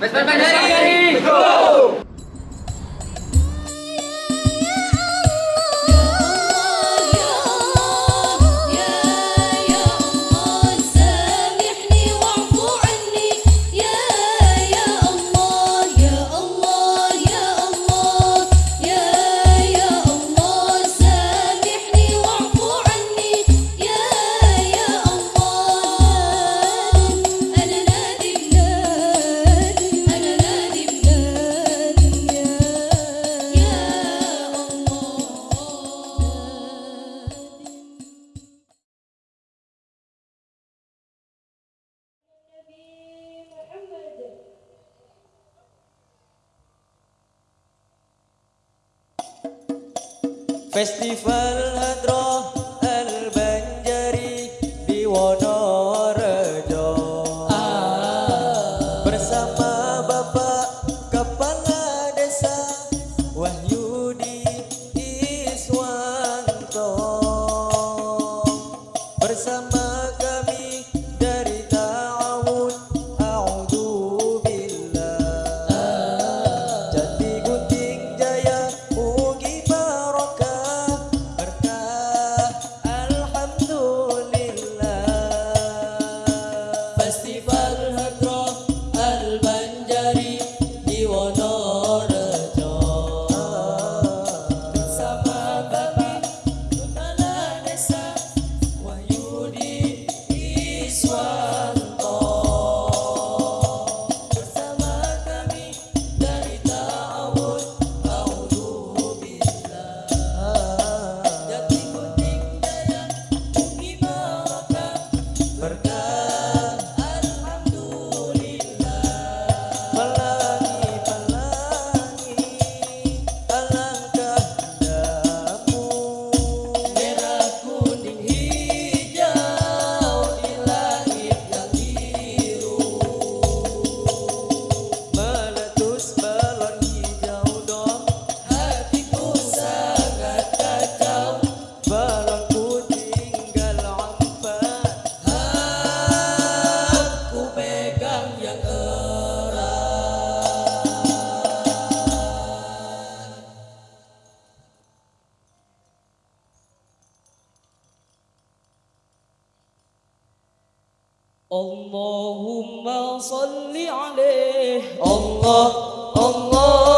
Pues, pues, pues, ¡Vesper Festival Hadron. اللهم صل عليه. الله الله.